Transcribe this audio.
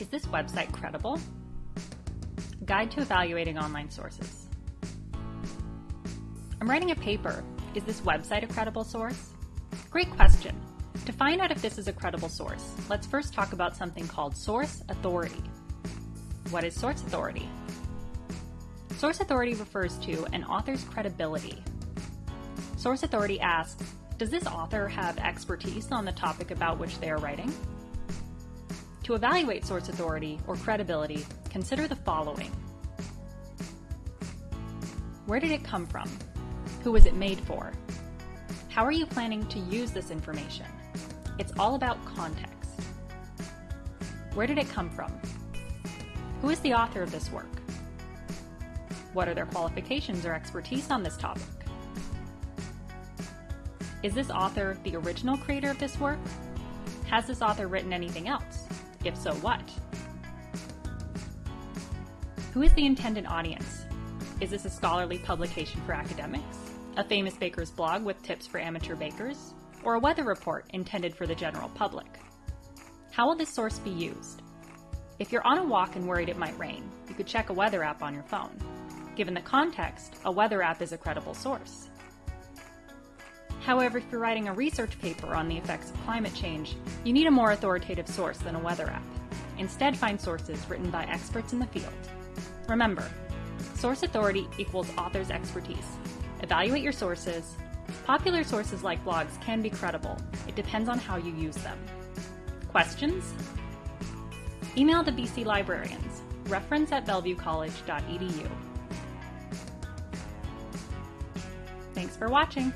Is this website credible? Guide to Evaluating Online Sources. I'm writing a paper. Is this website a credible source? Great question. To find out if this is a credible source, let's first talk about something called source authority. What is source authority? Source authority refers to an author's credibility. Source authority asks, does this author have expertise on the topic about which they are writing? To evaluate source authority or credibility, consider the following. Where did it come from? Who was it made for? How are you planning to use this information? It's all about context. Where did it come from? Who is the author of this work? What are their qualifications or expertise on this topic? Is this author the original creator of this work? Has this author written anything else? If so, what? Who is the intended audience? Is this a scholarly publication for academics? A famous baker's blog with tips for amateur bakers? Or a weather report intended for the general public? How will this source be used? If you're on a walk and worried it might rain, you could check a weather app on your phone. Given the context, a weather app is a credible source. However, if you're writing a research paper on the effects of climate change, you need a more authoritative source than a weather app. Instead, find sources written by experts in the field. Remember, source authority equals author's expertise. Evaluate your sources. Popular sources like blogs can be credible. It depends on how you use them. Questions? Email the BC Librarians, reference at bellevuecollege.edu. Thanks for watching.